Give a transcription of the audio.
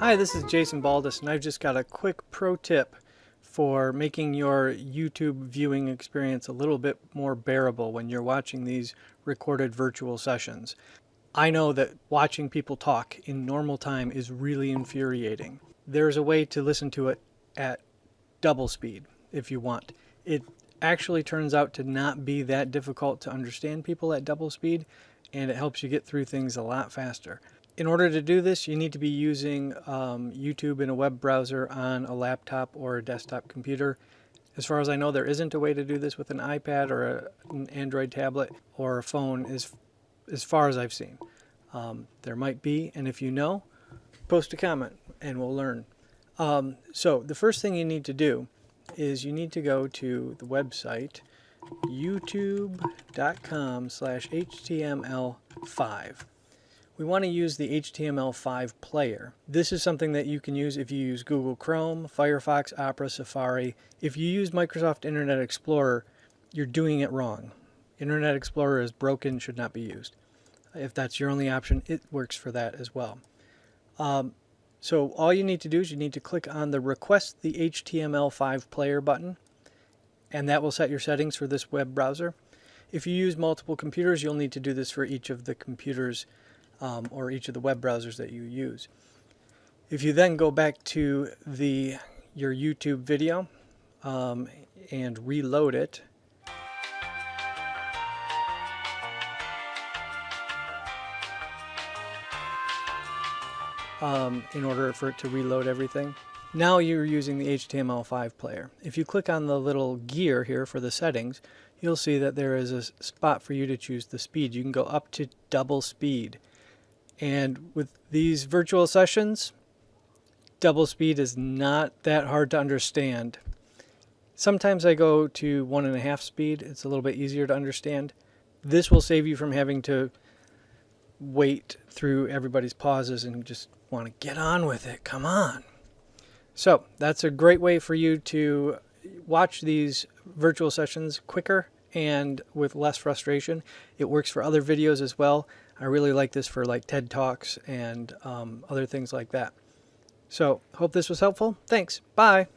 Hi, this is Jason Baldus, and I've just got a quick pro tip for making your YouTube viewing experience a little bit more bearable when you're watching these recorded virtual sessions. I know that watching people talk in normal time is really infuriating. There's a way to listen to it at double speed if you want. It actually turns out to not be that difficult to understand people at double speed and it helps you get through things a lot faster. In order to do this, you need to be using um, YouTube in a web browser on a laptop or a desktop computer. As far as I know, there isn't a way to do this with an iPad or a, an Android tablet or a phone as, as far as I've seen. Um, there might be, and if you know, post a comment and we'll learn. Um, so the first thing you need to do is you need to go to the website youtube.com slash html5 we want to use the HTML5 player. This is something that you can use if you use Google Chrome, Firefox, Opera, Safari. If you use Microsoft Internet Explorer, you're doing it wrong. Internet Explorer is broken, should not be used. If that's your only option, it works for that as well. Um, so all you need to do is you need to click on the Request the HTML5 Player button, and that will set your settings for this web browser. If you use multiple computers, you'll need to do this for each of the computers um, or each of the web browsers that you use. If you then go back to the your YouTube video um, and reload it, um, in order for it to reload everything. Now you're using the HTML5 player. If you click on the little gear here for the settings, you'll see that there is a spot for you to choose the speed. You can go up to double speed. And with these virtual sessions, double speed is not that hard to understand. Sometimes I go to one and a half speed. It's a little bit easier to understand. This will save you from having to wait through everybody's pauses and just want to get on with it. Come on. So that's a great way for you to watch these virtual sessions quicker and with less frustration. It works for other videos as well. I really like this for like TED Talks and um, other things like that. So hope this was helpful. Thanks. Bye.